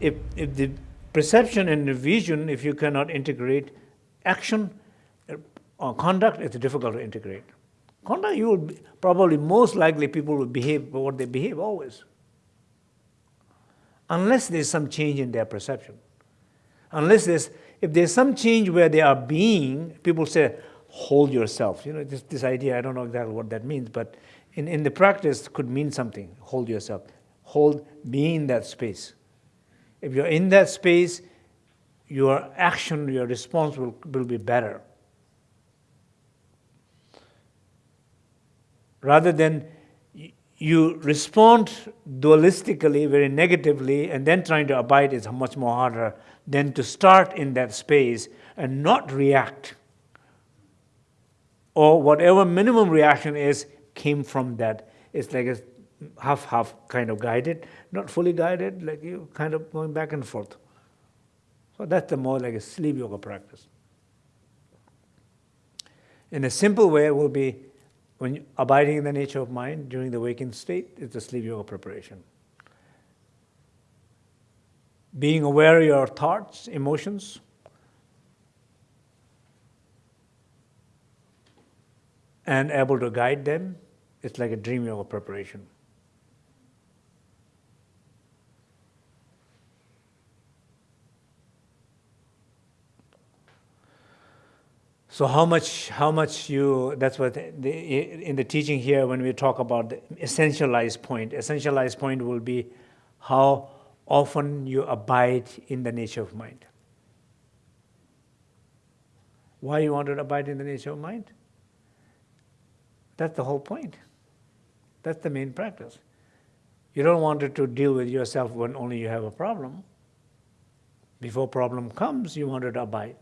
if, if the perception and the vision, if you cannot integrate action uh, or conduct, it's difficult to integrate. Conduct, you will be, probably most likely people will behave what they behave always. Unless there's some change in their perception. Unless there's, if there's some change where they are being, people say, hold yourself. You know, this, this idea, I don't know exactly what that means, but in, in the practice could mean something, hold yourself. Hold, be in that space. If you're in that space, your action, your response will, will be better. Rather than you respond dualistically, very negatively, and then trying to abide is much more harder than to start in that space and not react. Or whatever minimum reaction is came from that. It's like a half-half kind of guided, not fully guided, like you kind of going back and forth. So that's the more like a sleep yoga practice. In a simple way, it will be when abiding in the nature of mind during the waking state is the sleep yoga preparation. Being aware of your thoughts, emotions, and able to guide them, it's like a dream yoga preparation. So how much, how much you, that's what, the, in the teaching here, when we talk about the essentialized point, essentialized point will be how often you abide in the nature of mind. Why you want to abide in the nature of mind? That's the whole point. That's the main practice. You don't want to deal with yourself when only you have a problem. Before problem comes, you want to abide.